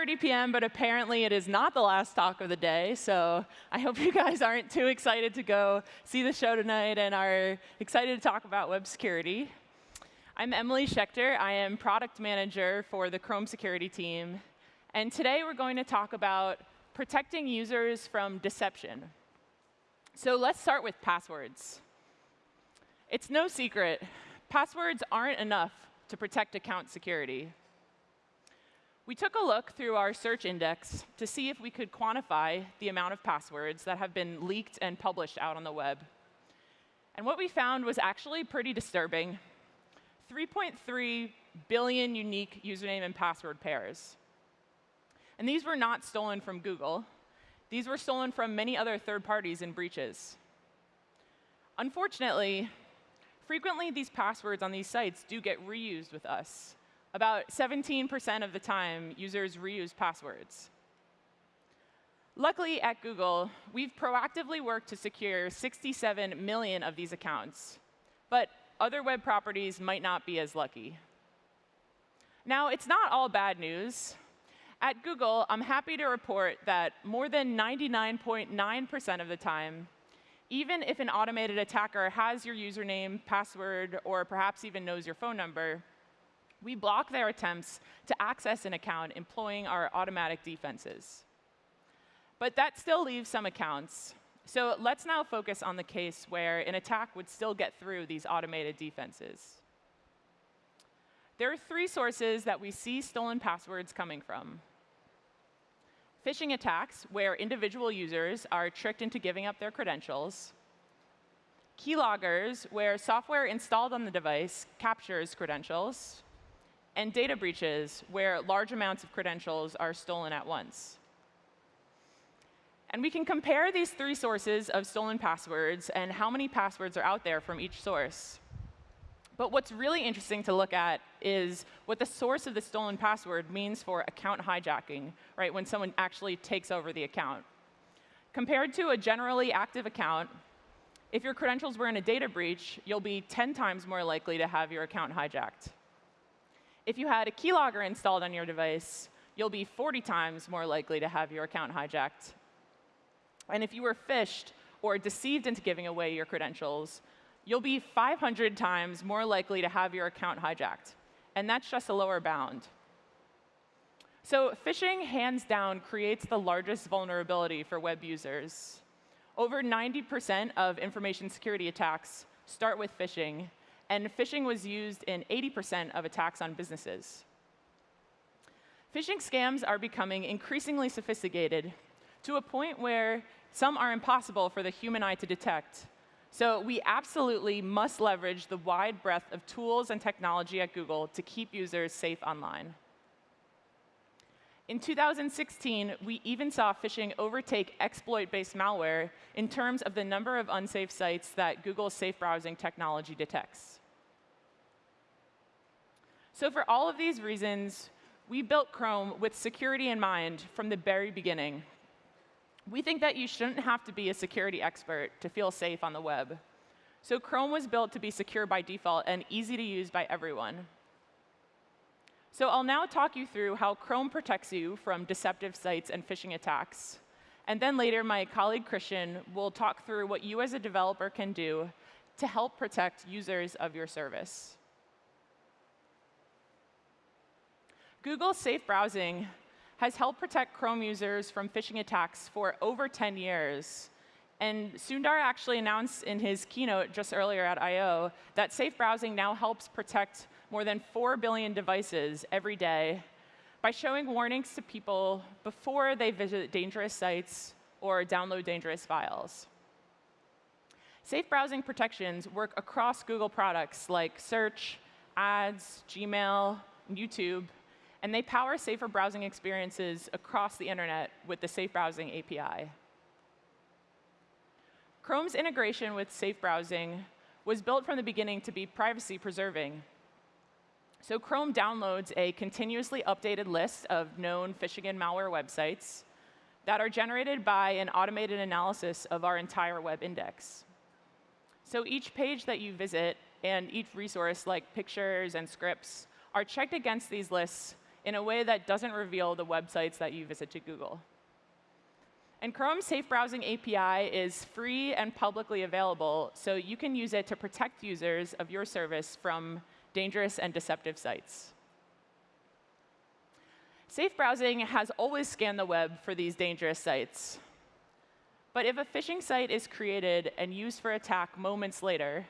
5.30 p.m., but apparently it is not the last talk of the day. So I hope you guys aren't too excited to go see the show tonight and are excited to talk about web security. I'm Emily Schechter. I am product manager for the Chrome security team. And today we're going to talk about protecting users from deception. So let's start with passwords. It's no secret, passwords aren't enough to protect account security. We took a look through our search index to see if we could quantify the amount of passwords that have been leaked and published out on the web. And what we found was actually pretty disturbing. 3.3 billion unique username and password pairs. And these were not stolen from Google. These were stolen from many other third parties in breaches. Unfortunately, frequently these passwords on these sites do get reused with us. About 17% of the time, users reuse passwords. Luckily, at Google, we've proactively worked to secure 67 million of these accounts. But other web properties might not be as lucky. Now, it's not all bad news. At Google, I'm happy to report that more than 99.9% of the time, even if an automated attacker has your username, password, or perhaps even knows your phone number, we block their attempts to access an account employing our automatic defenses. But that still leaves some accounts. So let's now focus on the case where an attack would still get through these automated defenses. There are three sources that we see stolen passwords coming from. Phishing attacks, where individual users are tricked into giving up their credentials. Keyloggers, where software installed on the device captures credentials and data breaches, where large amounts of credentials are stolen at once. And we can compare these three sources of stolen passwords and how many passwords are out there from each source. But what's really interesting to look at is what the source of the stolen password means for account hijacking, right, when someone actually takes over the account. Compared to a generally active account, if your credentials were in a data breach, you'll be 10 times more likely to have your account hijacked. If you had a keylogger installed on your device, you'll be 40 times more likely to have your account hijacked. And if you were phished or deceived into giving away your credentials, you'll be 500 times more likely to have your account hijacked. And that's just a lower bound. So phishing, hands down, creates the largest vulnerability for web users. Over 90% of information security attacks start with phishing, and phishing was used in 80% of attacks on businesses. Phishing scams are becoming increasingly sophisticated to a point where some are impossible for the human eye to detect. So we absolutely must leverage the wide breadth of tools and technology at Google to keep users safe online. In 2016, we even saw phishing overtake exploit-based malware in terms of the number of unsafe sites that Google's safe browsing technology detects. So for all of these reasons, we built Chrome with security in mind from the very beginning. We think that you shouldn't have to be a security expert to feel safe on the web. So Chrome was built to be secure by default and easy to use by everyone. So I'll now talk you through how Chrome protects you from deceptive sites and phishing attacks. And then later, my colleague Christian will talk through what you as a developer can do to help protect users of your service. Google Safe Browsing has helped protect Chrome users from phishing attacks for over 10 years. And Sundar actually announced in his keynote just earlier at I.O. that Safe Browsing now helps protect more than 4 billion devices every day by showing warnings to people before they visit dangerous sites or download dangerous files. Safe browsing protections work across Google products like Search, Ads, Gmail, YouTube, and they power safer browsing experiences across the internet with the Safe Browsing API. Chrome's integration with Safe Browsing was built from the beginning to be privacy preserving. So Chrome downloads a continuously updated list of known phishing and malware websites that are generated by an automated analysis of our entire web index. So each page that you visit and each resource like pictures and scripts are checked against these lists in a way that doesn't reveal the websites that you visit to Google. And Chrome's Safe Browsing API is free and publicly available, so you can use it to protect users of your service from dangerous and deceptive sites. Safe browsing has always scanned the web for these dangerous sites. But if a phishing site is created and used for attack moments later,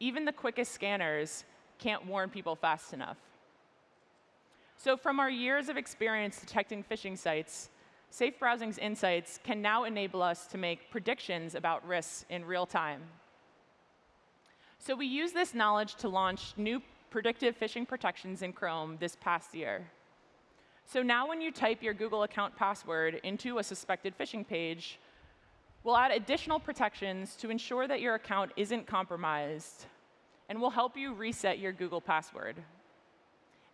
even the quickest scanners can't warn people fast enough. So from our years of experience detecting phishing sites, Safe Browsing's insights can now enable us to make predictions about risks in real time. So we use this knowledge to launch new predictive phishing protections in Chrome this past year. So now when you type your Google account password into a suspected phishing page, we'll add additional protections to ensure that your account isn't compromised, and we'll help you reset your Google password.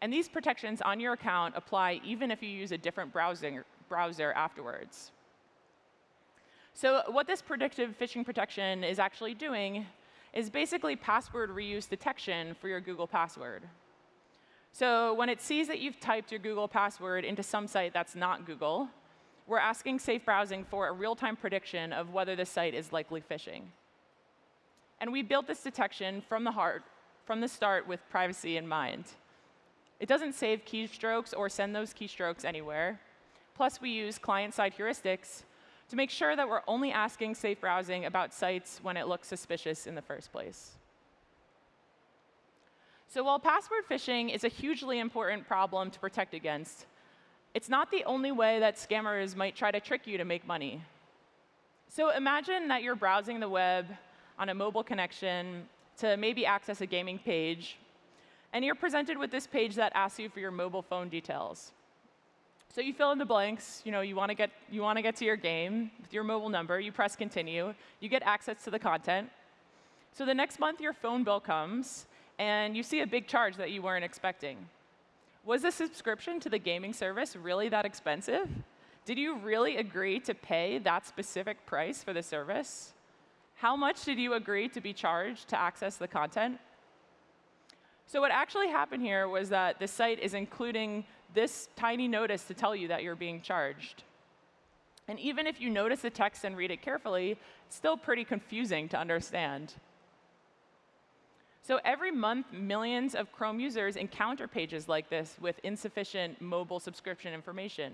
And these protections on your account apply even if you use a different browsing, browser afterwards. So what this predictive phishing protection is actually doing is basically password reuse detection for your Google password. So when it sees that you've typed your Google password into some site that's not Google, we're asking Safe Browsing for a real-time prediction of whether the site is likely phishing. And we built this detection from the heart, from the start with privacy in mind. It doesn't save keystrokes or send those keystrokes anywhere. Plus, we use client-side heuristics to make sure that we're only asking safe browsing about sites when it looks suspicious in the first place. So while password phishing is a hugely important problem to protect against, it's not the only way that scammers might try to trick you to make money. So imagine that you're browsing the web on a mobile connection to maybe access a gaming page, and you're presented with this page that asks you for your mobile phone details. So you fill in the blanks. You know, you want to get you want to get to your game with your mobile number. You press continue. You get access to the content. So the next month, your phone bill comes, and you see a big charge that you weren't expecting. Was the subscription to the gaming service really that expensive? Did you really agree to pay that specific price for the service? How much did you agree to be charged to access the content? So what actually happened here was that the site is including this tiny notice to tell you that you're being charged. And even if you notice the text and read it carefully, it's still pretty confusing to understand. So every month, millions of Chrome users encounter pages like this with insufficient mobile subscription information.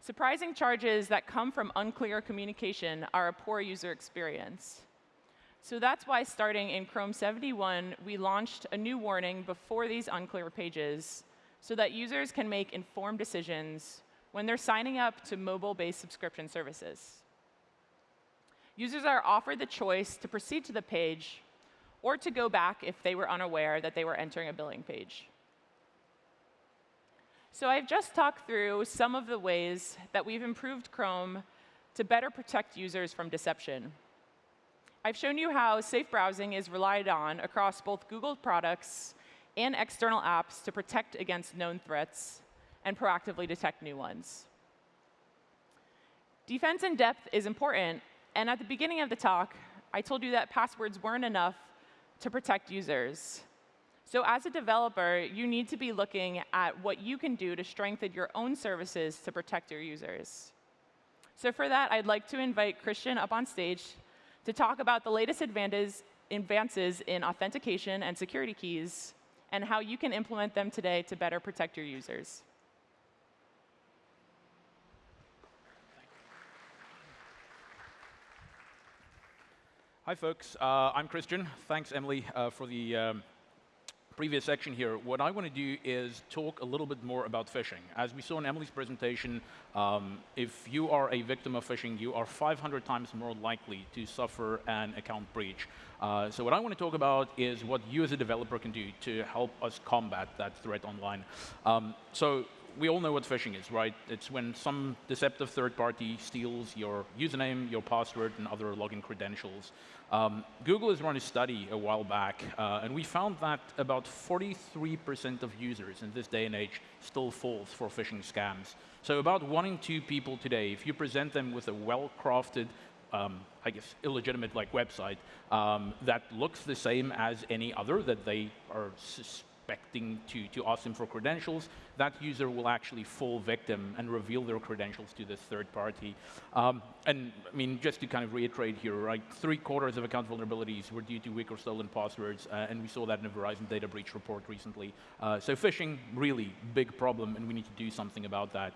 Surprising charges that come from unclear communication are a poor user experience. So that's why starting in Chrome 71, we launched a new warning before these unclear pages so that users can make informed decisions when they're signing up to mobile-based subscription services. Users are offered the choice to proceed to the page or to go back if they were unaware that they were entering a billing page. So I've just talked through some of the ways that we've improved Chrome to better protect users from deception. I've shown you how safe browsing is relied on across both Google products and external apps to protect against known threats and proactively detect new ones. Defense in depth is important, and at the beginning of the talk, I told you that passwords weren't enough to protect users. So as a developer, you need to be looking at what you can do to strengthen your own services to protect your users. So for that, I'd like to invite Christian up on stage to talk about the latest advances in authentication and security keys and how you can implement them today to better protect your users. Hi, folks. Uh, I'm Christian. Thanks, Emily, uh, for the um, previous section here. What I want to do is talk a little bit more about phishing. As we saw in Emily's presentation, um, if you are a victim of phishing, you are 500 times more likely to suffer an account breach. Uh, so what I want to talk about is what you as a developer can do to help us combat that threat online. Um, so we all know what phishing is, right? It's when some deceptive third party steals your username, your password, and other login credentials. Um, Google has run a study a while back, uh, and we found that about 43% of users in this day and age still falls for phishing scams. So about one in two people today, if you present them with a well-crafted, um, I guess, illegitimate like website um, that looks the same as any other that they are expecting to, to ask them for credentials, that user will actually fall victim and reveal their credentials to this third party. Um, and I mean, just to kind of reiterate here, right, three quarters of account vulnerabilities were due to weak or stolen passwords, uh, and we saw that in a Verizon data breach report recently. Uh, so phishing, really big problem, and we need to do something about that.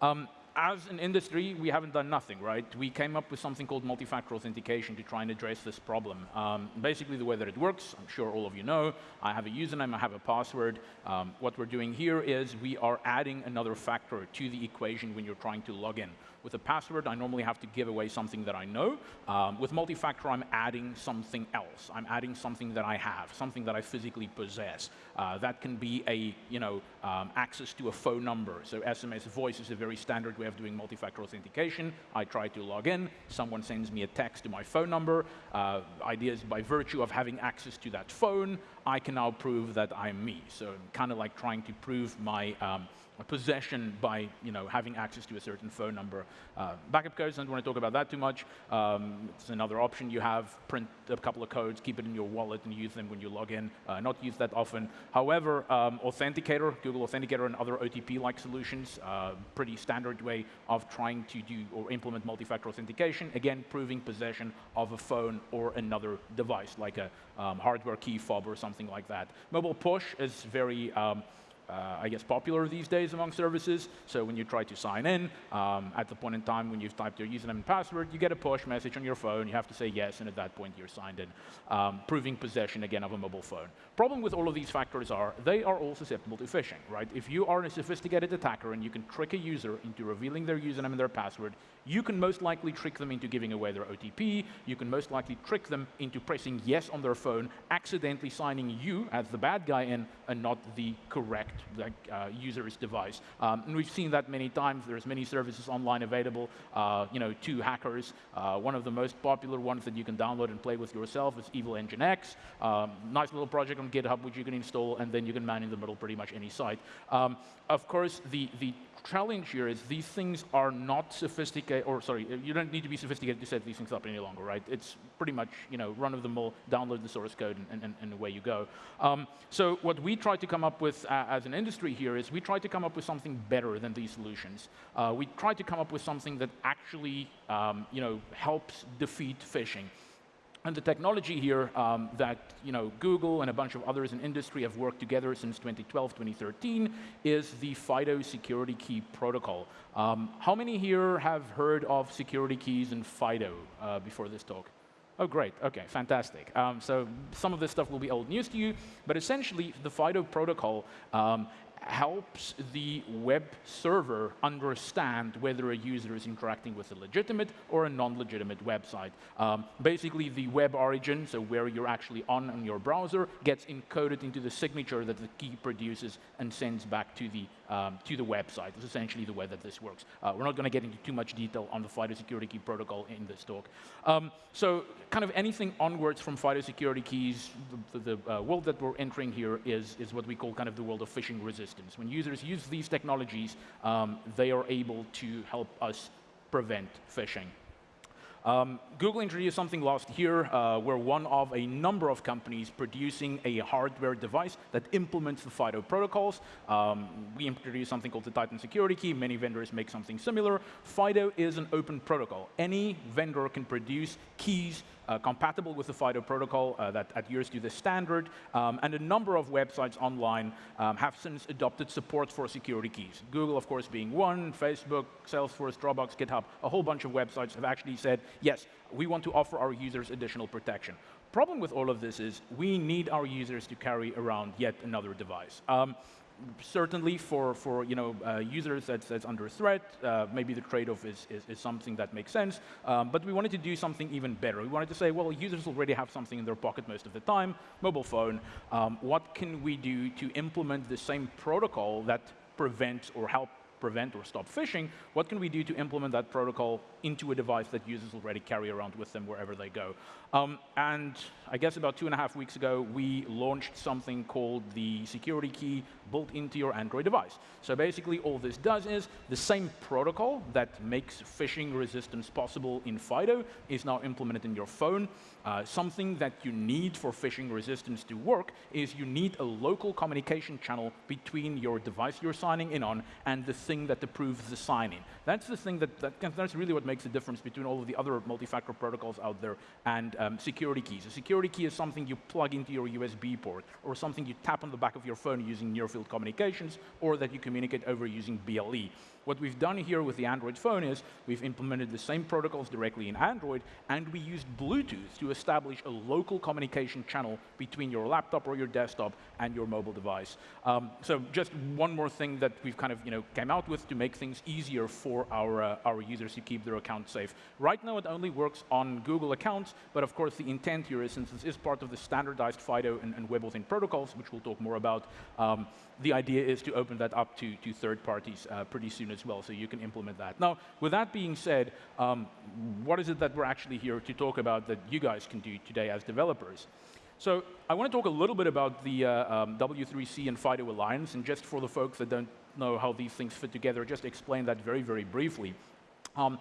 Um, as an industry, we haven't done nothing, right? We came up with something called multi-factor authentication to try and address this problem. Um, basically, the way that it works, I'm sure all of you know, I have a username, I have a password. Um, what we're doing here is we are adding another factor to the equation when you're trying to log in. With a password, I normally have to give away something that I know. Um, with multi-factor, I'm adding something else. I'm adding something that I have, something that I physically possess. Uh, that can be a, you know, um, access to a phone number. So SMS voice is a very standard way of doing multi-factor authentication. I try to log in. Someone sends me a text to my phone number. Uh, ideas by virtue of having access to that phone, I can now prove that I'm me. So kind of like trying to prove my um, possession by you know, having access to a certain phone number. Uh, backup codes, I don't want to talk about that too much. Um, it's another option you have. Print a couple of codes, keep it in your wallet, and use them when you log in. Uh, not use that often. However, um, Authenticator, Google Authenticator, and other OTP-like solutions, uh, pretty standard way of trying to do or implement multi-factor authentication. Again, proving possession of a phone or another device, like a um, hardware key fob or something like that. Mobile push is very um, uh, I guess, popular these days among services. So when you try to sign in, um, at the point in time when you've typed your username and password, you get a push message on your phone. You have to say yes, and at that point you're signed in, um, proving possession again of a mobile phone. Problem with all of these factors are they are all susceptible to phishing, right? If you are a sophisticated attacker and you can trick a user into revealing their username and their password, you can most likely trick them into giving away their OTP. You can most likely trick them into pressing yes on their phone, accidentally signing you as the bad guy in and not the correct like, uh, user's device. Um, and we've seen that many times. There's many services online available, uh, you know, to hackers. Uh, one of the most popular ones that you can download and play with yourself is Evilginx. Um, nice little project on GitHub which you can install, and then you can man in the middle pretty much any site. Um, of course, the, the challenge here is these things are not sophisticated, or sorry, you don't need to be sophisticated to set these things up any longer, right? It's pretty much, you know, run of the mill, download the source code, and, and, and away you go. Um, so what we try to come up with uh, as an industry here is we try to come up with something better than these solutions. Uh, we try to come up with something that actually, um, you know, helps defeat phishing. And the technology here um, that you know, Google and a bunch of others in industry have worked together since 2012, 2013 is the FIDO security key protocol. Um, how many here have heard of security keys and FIDO uh, before this talk? Oh, great. OK, fantastic. Um, so some of this stuff will be old news to you. But essentially, the FIDO protocol um, helps the web server understand whether a user is interacting with a legitimate or a non-legitimate website. Um, basically, the web origin, so where you're actually on in your browser, gets encoded into the signature that the key produces and sends back to the um, to the website. It's essentially the way that this works. Uh, we're not going to get into too much detail on the FIDO security key protocol in this talk. Um, so kind of anything onwards from FIDO security keys, the, the, the uh, world that we're entering here is, is what we call kind of the world of phishing resistance. When users use these technologies, um, they are able to help us prevent phishing. Um, Google introduced something last year. Uh, we're one of a number of companies producing a hardware device that implements the FIDO protocols. Um, we introduced something called the Titan Security Key. Many vendors make something similar. FIDO is an open protocol. Any vendor can produce keys compatible with the FIDO protocol uh, that adheres to the standard, um, and a number of websites online um, have since adopted support for security keys. Google, of course, being one, Facebook, Salesforce, Dropbox, GitHub, a whole bunch of websites have actually said, yes, we want to offer our users additional protection. Problem with all of this is we need our users to carry around yet another device. Um, certainly for, for you know, uh, users that's, that's under threat, uh, maybe the trade-off is, is, is, something that makes sense. Um, but we wanted to do something even better. We wanted to say, well, users already have something in their pocket most of the time, mobile phone. Um, what can we do to implement the same protocol that prevents or help prevent or stop phishing, what can we do to implement that protocol into a device that users already carry around with them wherever they go? Um, and I guess about two and a half weeks ago, we launched something called the security key built into your Android device. So basically, all this does is the same protocol that makes phishing resistance possible in FIDO is now implemented in your phone. Uh, something that you need for phishing resistance to work is you need a local communication channel between your device you're signing in on and the thing that approves the sign-in. That's the thing that, that, that's really what makes the difference between all of the other multi-factor protocols out there and um, security keys. A security key is something you plug into your USB port or something you tap on the back of your phone using near-field communications or that you communicate over using BLE. What we've done here with the Android phone is we've implemented the same protocols directly in Android, and we used Bluetooth to establish a local communication channel between your laptop or your desktop and your mobile device. Um, so just one more thing that we've kind of you know came out with to make things easier for our uh, our users to keep their accounts safe. Right now, it only works on Google accounts, but of course the intent here is since this is part of the standardized FIDO and, and WebAuthn protocols, which we'll talk more about. Um, the idea is to open that up to, to third parties uh, pretty soon as well, so you can implement that. Now, with that being said, um, what is it that we're actually here to talk about that you guys can do today as developers? So I want to talk a little bit about the uh, um, W3C and FIDO Alliance, and just for the folks that don't know how these things fit together, just explain that very, very briefly. Um,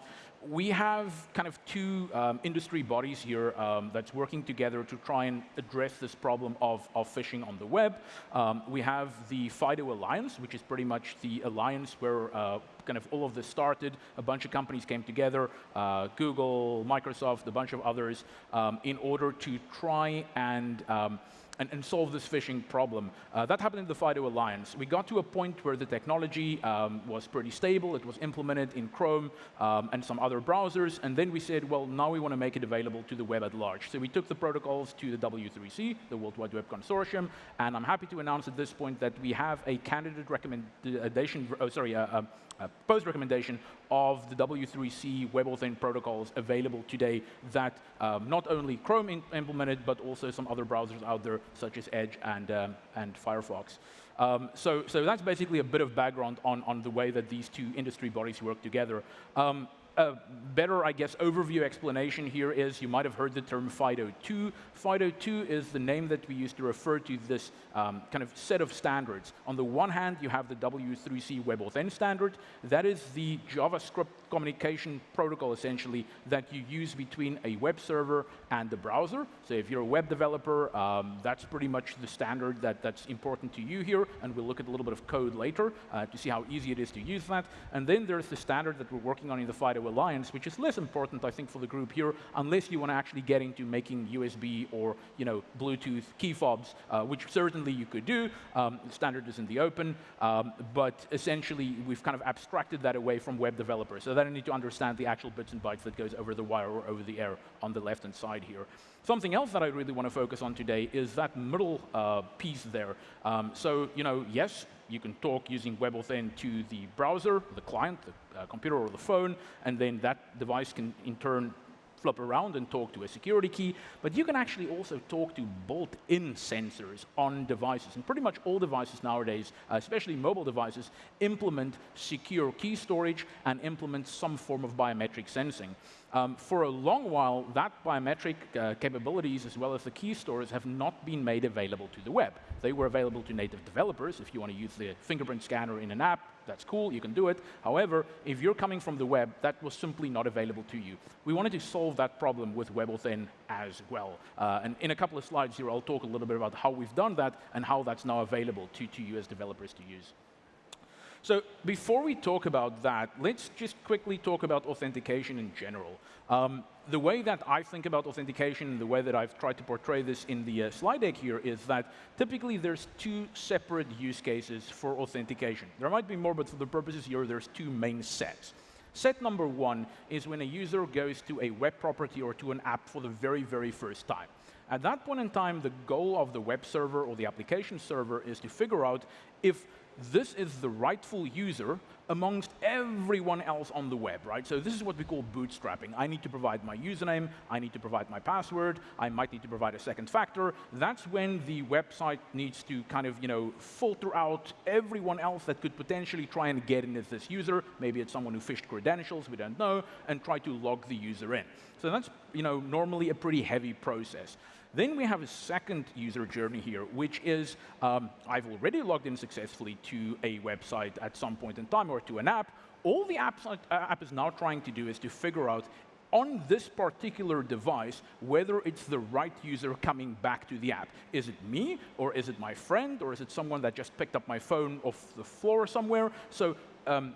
we have kind of two um, industry bodies here um, that's working together to try and address this problem of, of phishing on the web. Um, we have the FIDO Alliance, which is pretty much the alliance where uh, kind of all of this started. A bunch of companies came together, uh, Google, Microsoft, a bunch of others, um, in order to try and um, and, and solve this phishing problem. Uh, that happened in the FIDO Alliance. We got to a point where the technology um, was pretty stable. It was implemented in Chrome um, and some other browsers. And then we said, well, now we want to make it available to the web at large. So we took the protocols to the W3C, the World Wide Web Consortium. And I'm happy to announce at this point that we have a candidate recommendation, oh, sorry, uh, uh, uh, post recommendation of the W3C WebAuthn protocols available today that um, not only Chrome implemented, but also some other browsers out there, such as Edge and, um, and Firefox. Um, so, so that's basically a bit of background on, on the way that these two industry bodies work together. Um, a better, I guess, overview explanation here is you might have heard the term FIDO2. FIDO2 is the name that we use to refer to this um, kind of set of standards. On the one hand, you have the W3C WebAuthn standard. That is the JavaScript communication protocol, essentially, that you use between a web server and the browser. So if you're a web developer, um, that's pretty much the standard that, that's important to you here, and we'll look at a little bit of code later uh, to see how easy it is to use that. And then there's the standard that we're working on in the FIDO Alliance, which is less important, I think, for the group here, unless you want to actually get into making USB or you know, Bluetooth key fobs, uh, which certainly you could do. Um, the standard is in the open, um, but essentially we've kind of abstracted that away from web developers. So then I need to understand the actual bits and bytes that goes over the wire or over the air on the left-hand side here. Something else that I really want to focus on today is that middle uh, piece there. Um, so, you know, yes, you can talk using WebAuthn to the browser, the client, the uh, computer or the phone, and then that device can in turn flip around and talk to a security key, but you can actually also talk to built-in sensors on devices. And pretty much all devices nowadays, uh, especially mobile devices, implement secure key storage and implement some form of biometric sensing. Um, for a long while, that biometric uh, capabilities as well as the key stores have not been made available to the web. They were available to native developers. If you want to use the fingerprint scanner in an app, that's cool, you can do it. However, if you're coming from the web, that was simply not available to you. We wanted to solve that problem with WebAuthn as well. Uh, and in a couple of slides here, I'll talk a little bit about how we've done that and how that's now available to, to you as developers to use. So before we talk about that, let's just quickly talk about authentication in general. Um, the way that I think about authentication, and the way that I've tried to portray this in the uh, slide deck here is that typically there's two separate use cases for authentication. There might be more, but for the purposes here, there's two main sets. Set number one is when a user goes to a web property or to an app for the very, very first time. At that point in time, the goal of the web server or the application server is to figure out if this is the rightful user amongst everyone else on the web, right? So this is what we call bootstrapping. I need to provide my username, I need to provide my password, I might need to provide a second factor. That's when the website needs to kind of, you know, filter out everyone else that could potentially try and get in as this user. Maybe it's someone who phished credentials, we don't know, and try to log the user in. So that's, you know, normally a pretty heavy process. Then we have a second user journey here, which is um, I've already logged in successfully to a website at some point in time or to an app. All the app, uh, app is now trying to do is to figure out on this particular device whether it's the right user coming back to the app. Is it me, or is it my friend, or is it someone that just picked up my phone off the floor somewhere? So um,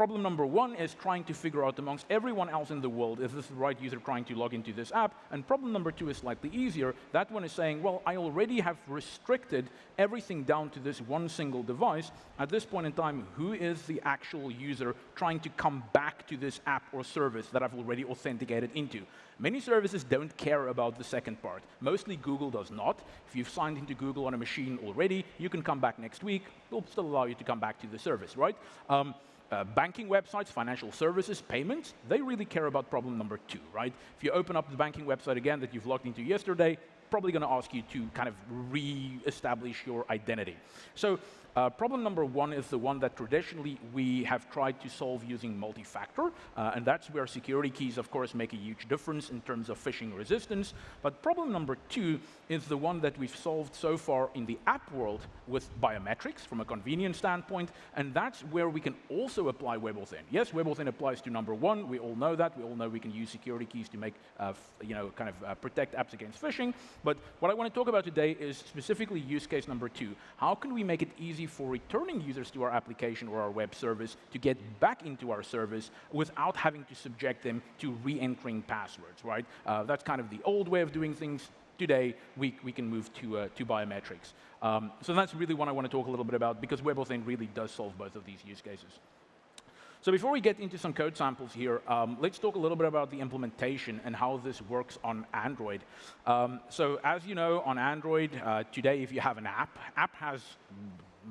problem number one is trying to figure out amongst everyone else in the world, is this the right user trying to log into this app? And problem number two is slightly easier. That one is saying, well, I already have restricted everything down to this one single device. At this point in time, who is the actual user trying to come back to this app or service that I've already authenticated into? Many services don't care about the second part. Mostly Google does not. If you've signed into Google on a machine already, you can come back next week. They'll still allow you to come back to the service, right? Um, uh, banking websites, financial services, payments, they really care about problem number two, right? If you open up the banking website again that you've logged into yesterday, probably going to ask you to kind of re-establish your identity. So uh, problem number one is the one that traditionally we have tried to solve using multi-factor, uh, and that's where security keys, of course, make a huge difference in terms of phishing resistance. But problem number two is the one that we've solved so far in the app world with biometrics from a convenience standpoint, and that's where we can also apply WebAuthn. Yes, WebAuthn applies to number one. We all know that. We all know we can use security keys to make, uh, you know, kind of uh, protect apps against phishing. But what I want to talk about today is specifically use case number two. How can we make it easy easy for returning users to our application or our web service to get back into our service without having to subject them to re-entering passwords, right? Uh, that's kind of the old way of doing things. Today, we, we can move to, uh, to biometrics. Um, so that's really what I want to talk a little bit about because WebAuthn really does solve both of these use cases. So before we get into some code samples here, um, let's talk a little bit about the implementation and how this works on Android. Um, so as you know, on Android, uh, today if you have an app, app has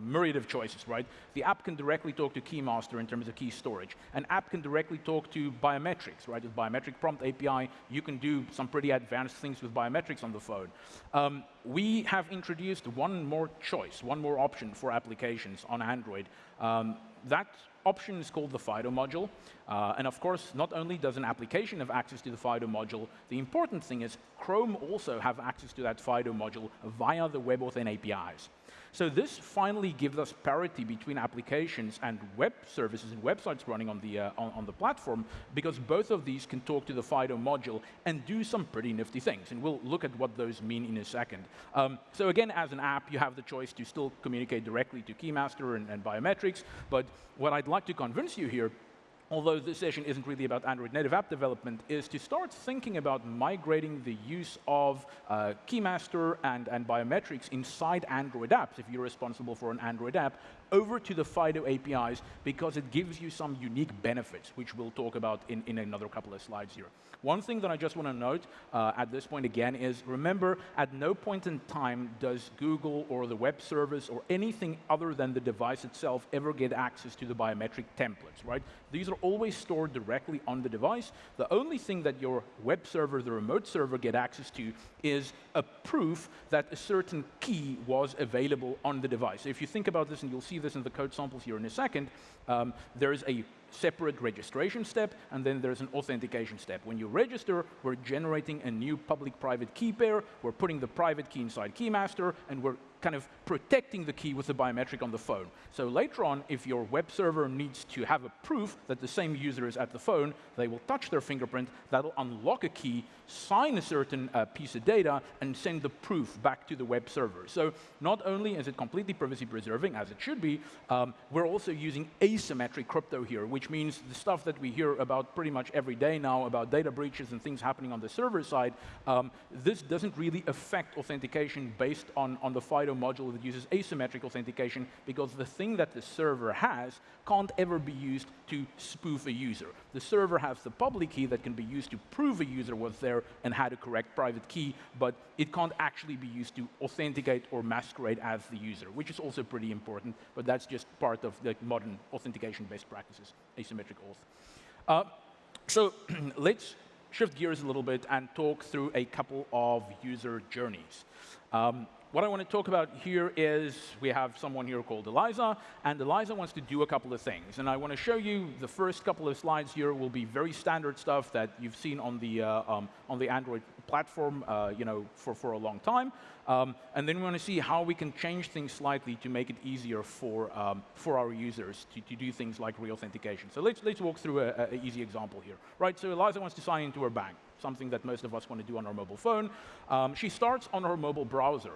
myriad of choices, right? The app can directly talk to Keymaster in terms of key storage. An app can directly talk to biometrics, right? With Biometric Prompt API, you can do some pretty advanced things with biometrics on the phone. Um, we have introduced one more choice, one more option for applications on Android. Um, that option is called the FIDO module. Uh, and of course, not only does an application have access to the FIDO module, the important thing is Chrome also have access to that FIDO module via the WebAuthn APIs. So this finally gives us parity between applications and web services and websites running on the, uh, on, on, the platform because both of these can talk to the FIDO module and do some pretty nifty things. And we'll look at what those mean in a second. Um, so again, as an app, you have the choice to still communicate directly to Keymaster and, and biometrics. But what I'd like to convince you here although this session isn't really about Android native app development, is to start thinking about migrating the use of uh, Keymaster and, and biometrics inside Android apps, if you're responsible for an Android app, over to the FIDO APIs because it gives you some unique benefits, which we'll talk about in, in another couple of slides here. One thing that I just want to note uh, at this point again is remember, at no point in time does Google or the web service or anything other than the device itself ever get access to the biometric templates, right? These are always stored directly on the device. The only thing that your web server, the remote server, get access to is a proof that a certain key was available on the device. If you think about this, and you'll see this in the code samples here in a second, um, there is a separate registration step, and then there's an authentication step. When you register, we're generating a new public-private key pair, we're putting the private key inside Keymaster, and we're kind of protecting the key with the biometric on the phone. So later on, if your web server needs to have a proof that the same user is at the phone, they will touch their fingerprint, that'll unlock a key, sign a certain uh, piece of data, and send the proof back to the web server. So not only is it completely privacy preserving, as it should be, um, we're also using asymmetric crypto here, which means the stuff that we hear about pretty much every day now about data breaches and things happening on the server side, um, this doesn't really affect authentication based on, on the FIDO FIDO module that uses asymmetric authentication because the thing that the server has can't ever be used to spoof a user. The server has the public key that can be used to prove a user was there and had a correct private key, but it can't actually be used to authenticate or masquerade as the user, which is also pretty important, but that's just part of the modern authentication-based practices, asymmetric auth. Uh, so let's shift gears a little bit and talk through a couple of user journeys. Um, what I want to talk about here is we have someone here called Eliza, and Eliza wants to do a couple of things. And I want to show you the first couple of slides here will be very standard stuff that you've seen on the, uh, um, on the Android platform uh, you know, for, for a long time. Um, and then we want to see how we can change things slightly to make it easier for, um, for our users to, to do things like re-authentication. So let's, let's walk through an easy example here. Right, so Eliza wants to sign into her bank, something that most of us want to do on our mobile phone. Um, she starts on her mobile browser.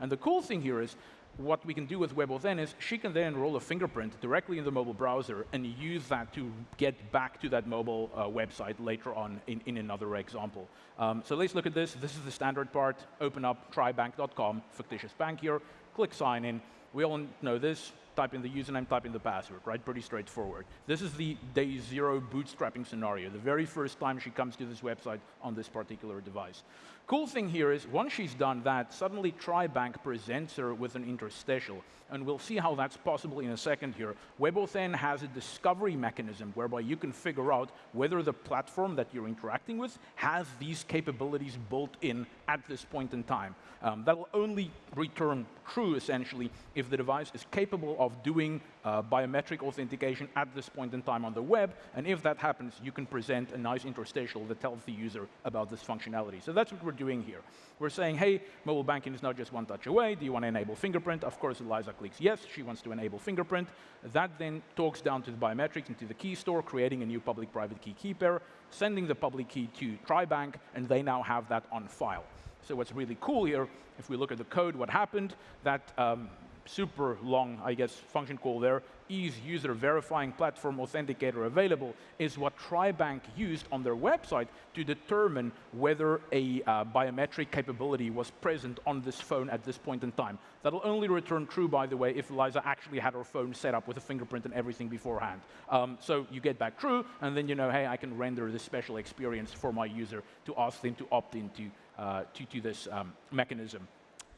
And the cool thing here is what we can do with WebAuthn is she can then enroll a fingerprint directly in the mobile browser and use that to get back to that mobile uh, website later on in, in another example. Um, so let's look at this. This is the standard part. Open up trybank.com, fictitious bank here, click sign in. We all know this type in the username, type in the password, right? Pretty straightforward. This is the day zero bootstrapping scenario, the very first time she comes to this website on this particular device. Cool thing here is once she's done that, suddenly TryBank presents her with an interstitial. And we'll see how that's possible in a second here. WebAuthn has a discovery mechanism whereby you can figure out whether the platform that you're interacting with has these capabilities built in at this point in time. Um, that will only return true, essentially, if the device is capable of doing uh, biometric authentication at this point in time on the web. And if that happens, you can present a nice interstitial that tells the user about this functionality. So that's what we're doing here. We're saying, hey, mobile banking is not just one touch away. Do you want to enable fingerprint? Of course, Eliza clicks yes. She wants to enable fingerprint. That then talks down to the biometrics into the key store, creating a new public-private key key pair, sending the public key to TryBank, and they now have that on file. So what's really cool here, if we look at the code, what happened, that um, super long, I guess, function call there, is user verifying platform authenticator available is what TryBank used on their website to determine whether a uh, biometric capability was present on this phone at this point in time. That'll only return true, by the way, if Eliza actually had her phone set up with a fingerprint and everything beforehand. Um, so you get back true, and then you know, hey, I can render this special experience for my user to ask them to opt into uh, to, to this um, mechanism.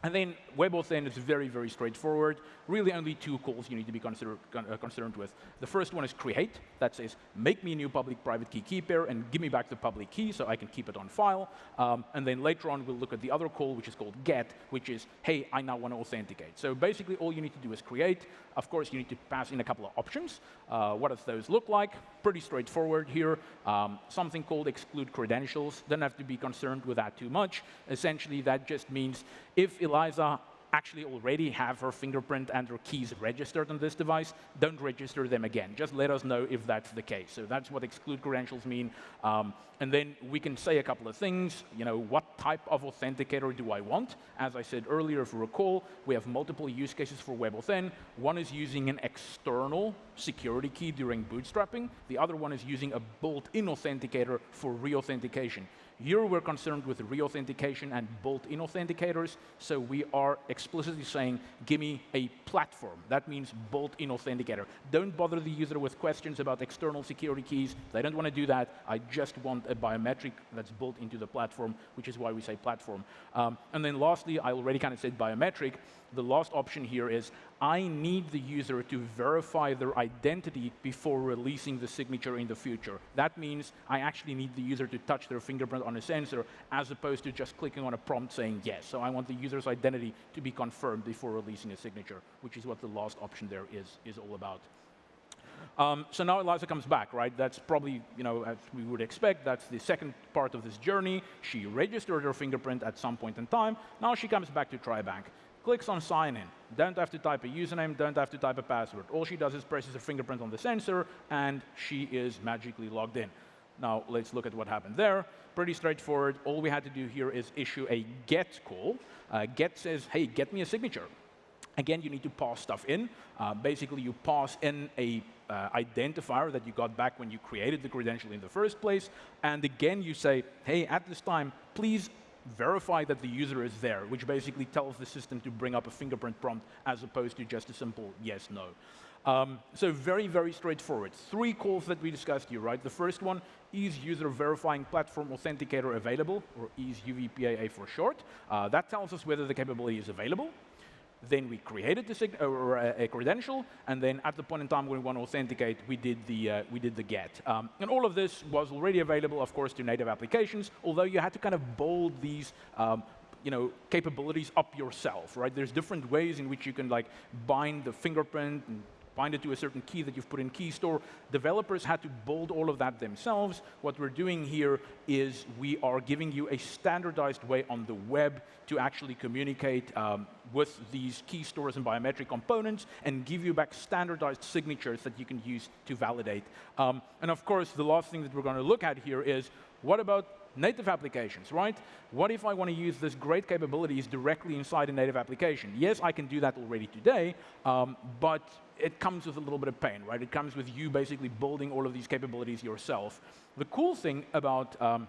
And then WebAuthn is very, very straightforward. Really only two calls you need to be consider, uh, concerned with. The first one is create. That says, make me a new public-private key key pair and give me back the public key so I can keep it on file. Um, and then later on, we'll look at the other call, which is called get, which is, hey, I now want to authenticate. So basically, all you need to do is create. Of course, you need to pass in a couple of options. Uh, what does those look like? Pretty straightforward here. Um, something called exclude credentials. Don't have to be concerned with that too much. Essentially, that just means if Eliza actually already have her fingerprint and her keys registered on this device, don't register them again. Just let us know if that's the case. So that's what exclude credentials mean. Um, and then we can say a couple of things. You know, what type of authenticator do I want? As I said earlier, if you recall, we have multiple use cases for WebAuthn. One is using an external security key during bootstrapping. The other one is using a built-in authenticator for re-authentication. Here we're concerned with re-authentication and built-in authenticators, so we are explicitly saying, give me a platform. That means built-in authenticator. Don't bother the user with questions about external security keys. They don't want to do that. I just want a biometric that's built into the platform, which is why we say platform. Um, and then lastly, I already kind of said biometric. The last option here is I need the user to verify their identity before releasing the signature in the future. That means I actually need the user to touch their fingerprint on a sensor as opposed to just clicking on a prompt saying yes. So I want the user's identity to be confirmed before releasing a signature, which is what the last option there is, is all about. Um, so now Eliza comes back, right? That's probably, you know, as we would expect, that's the second part of this journey. She registered her fingerprint at some point in time. Now she comes back to TryBank clicks on sign in. Don't have to type a username, don't have to type a password. All she does is presses her fingerprint on the sensor, and she is magically logged in. Now, let's look at what happened there. Pretty straightforward. All we had to do here is issue a get call. Uh, get says, hey, get me a signature. Again, you need to pass stuff in. Uh, basically, you pass in a uh, identifier that you got back when you created the credential in the first place. And again, you say, hey, at this time, please verify that the user is there, which basically tells the system to bring up a fingerprint prompt as opposed to just a simple yes, no. Um, so very, very straightforward. Three calls that we discussed here, right? The first one, is user verifying platform authenticator available, or is UVPAA for short. Uh, that tells us whether the capability is available. Then we created the or a, a, credential, and then at the point in time when we want to authenticate, we did the, uh, we did the get. Um, and all of this was already available, of course, to native applications, although you had to kind of bold these um, you know, capabilities up yourself, right? There's different ways in which you can like bind the fingerprint and bind it to a certain key that you've put in key store. Developers had to build all of that themselves. What we're doing here is we are giving you a standardized way on the web to actually communicate um, with these key stores and biometric components and give you back standardized signatures that you can use to validate. Um, and of course, the last thing that we're going to look at here is what about native applications, right? What if I want to use this great capabilities directly inside a native application? Yes, I can do that already today, um, but it comes with a little bit of pain, right? It comes with you basically building all of these capabilities yourself. The cool thing about um,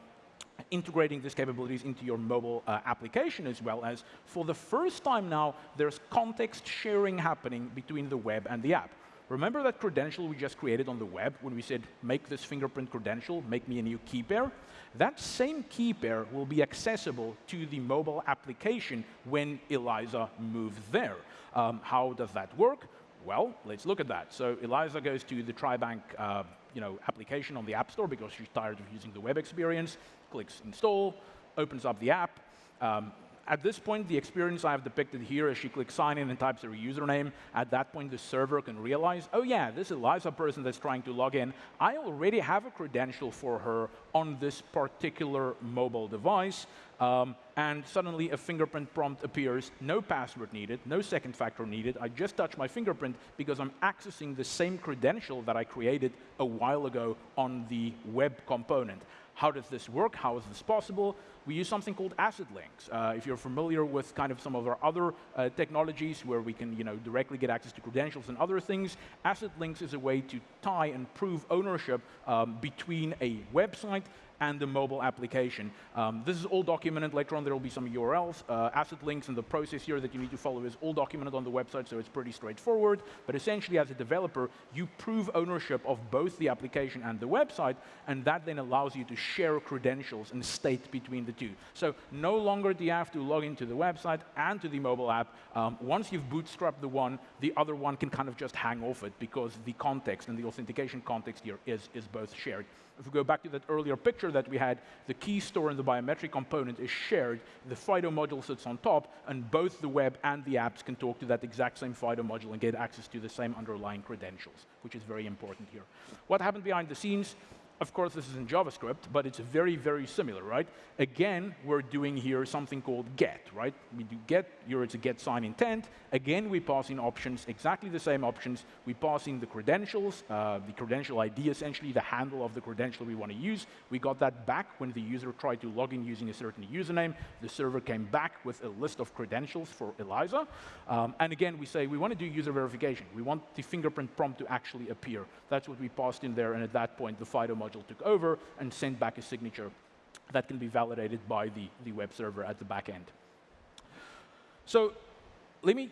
integrating these capabilities into your mobile uh, application as well as for the first time now, there's context sharing happening between the web and the app. Remember that credential we just created on the web when we said, make this fingerprint credential, make me a new key pair? That same key pair will be accessible to the mobile application when Eliza moves there. Um, how does that work? Well, let's look at that. So Eliza goes to the TriBank uh, you know, application on the App Store because she's tired of using the web experience, clicks install, opens up the app, um, at this point, the experience I have depicted here is she clicks sign in and types her username, at that point the server can realize, oh yeah, this is Eliza person that's trying to log in. I already have a credential for her on this particular mobile device. Um, and suddenly a fingerprint prompt appears, no password needed, no second factor needed. I just touch my fingerprint because I'm accessing the same credential that I created a while ago on the web component. How does this work? How is this possible? We use something called asset links. Uh, if you're familiar with kind of some of our other uh, technologies where we can you know, directly get access to credentials and other things, asset links is a way to tie and prove ownership um, between a website and the mobile application. Um, this is all documented. Later on, there will be some URLs, uh, asset links, and the process here that you need to follow is all documented on the website, so it's pretty straightforward. But essentially, as a developer, you prove ownership of both the application and the website, and that then allows you to share credentials and state between the two. So no longer do you have to log into the website and to the mobile app. Um, once you've bootstrapped the one, the other one can kind of just hang off it because the context and the authentication context here is, is both shared. If we go back to that earlier picture that we had, the key store and the biometric component is shared, the FIDO module sits on top, and both the web and the apps can talk to that exact same FIDO module and get access to the same underlying credentials, which is very important here. What happened behind the scenes? Of course, this is in JavaScript, but it's very, very similar, right? Again, we're doing here something called get, right? We do get, here it's a get sign intent. Again, we pass in options, exactly the same options. We pass in the credentials, uh, the credential ID, essentially the handle of the credential we want to use. We got that back when the user tried to log in using a certain username. The server came back with a list of credentials for Eliza. Um, and again, we say we want to do user verification. We want the fingerprint prompt to actually appear. That's what we passed in there, and at that point, the FIDO module took over and sent back a signature that can be validated by the, the web server at the back end. So let me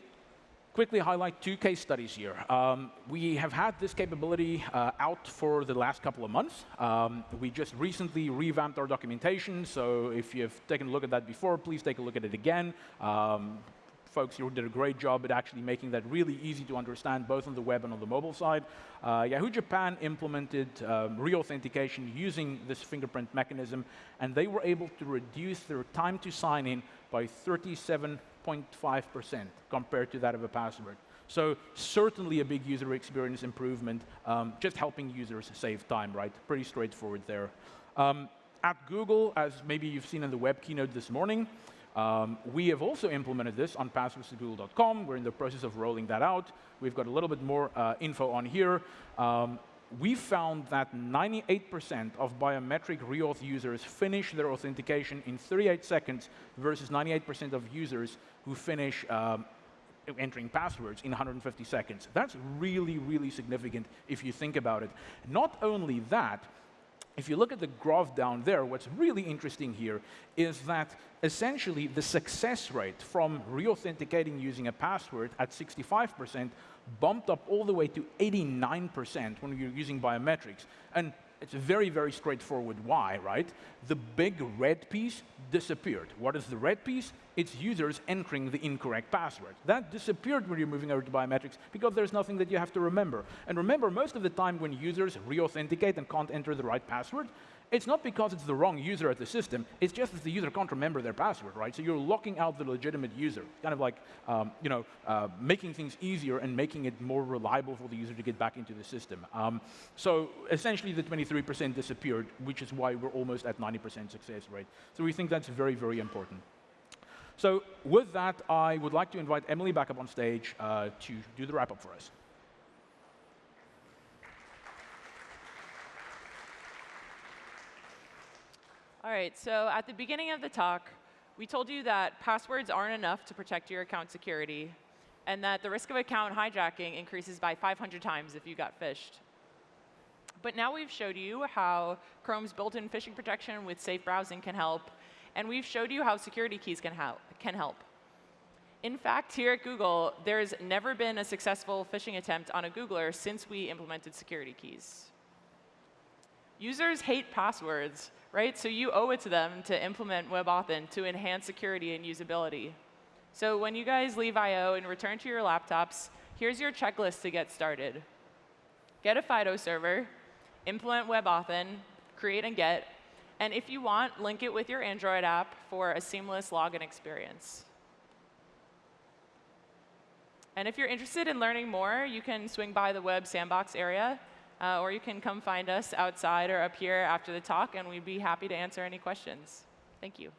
quickly highlight two case studies here. Um, we have had this capability uh, out for the last couple of months. Um, we just recently revamped our documentation, so if you've taken a look at that before, please take a look at it again. Um, folks here did a great job at actually making that really easy to understand, both on the web and on the mobile side. Uh, Yahoo Japan implemented um, re-authentication using this fingerprint mechanism, and they were able to reduce their time to sign in by 37.5% compared to that of a password. So certainly a big user experience improvement, um, just helping users save time, right? Pretty straightforward there. Um, at Google, as maybe you've seen in the web keynote this morning, um, we have also implemented this on passwords.google.com. We're in the process of rolling that out. We've got a little bit more uh, info on here. Um, we found that 98% of biometric reauth users finish their authentication in 38 seconds versus 98% of users who finish um, entering passwords in 150 seconds. That's really, really significant if you think about it. Not only that, if you look at the graph down there, what's really interesting here is that essentially the success rate from re-authenticating using a password at 65% bumped up all the way to 89% when you're using biometrics. And it's a very, very straightforward why, right? The big red piece disappeared. What is the red piece? It's users entering the incorrect password. That disappeared when you're moving over to biometrics because there's nothing that you have to remember. And remember, most of the time when users re-authenticate and can't enter the right password, it's not because it's the wrong user at the system, it's just that the user can't remember their password, right? So you're locking out the legitimate user, kind of like um, you know, uh, making things easier and making it more reliable for the user to get back into the system. Um, so essentially the 23% disappeared, which is why we're almost at 90% success rate. So we think that's very, very important. So with that, I would like to invite Emily back up on stage uh, to do the wrap-up for us. All right, so at the beginning of the talk, we told you that passwords aren't enough to protect your account security, and that the risk of account hijacking increases by 500 times if you got phished. But now we've showed you how Chrome's built-in phishing protection with safe browsing can help, and we've showed you how security keys can, help. Can help. In fact, here at Google, there's never been a successful phishing attempt on a Googler since we implemented security keys. Users hate passwords, right? So you owe it to them to implement WebAuthn to enhance security and usability. So when you guys leave I.O. and return to your laptops, here's your checklist to get started. Get a FIDO server, implement WebAuthn, create and get, and if you want, link it with your Android app for a seamless login experience. And if you're interested in learning more, you can swing by the web sandbox area uh, or you can come find us outside or up here after the talk, and we'd be happy to answer any questions. Thank you.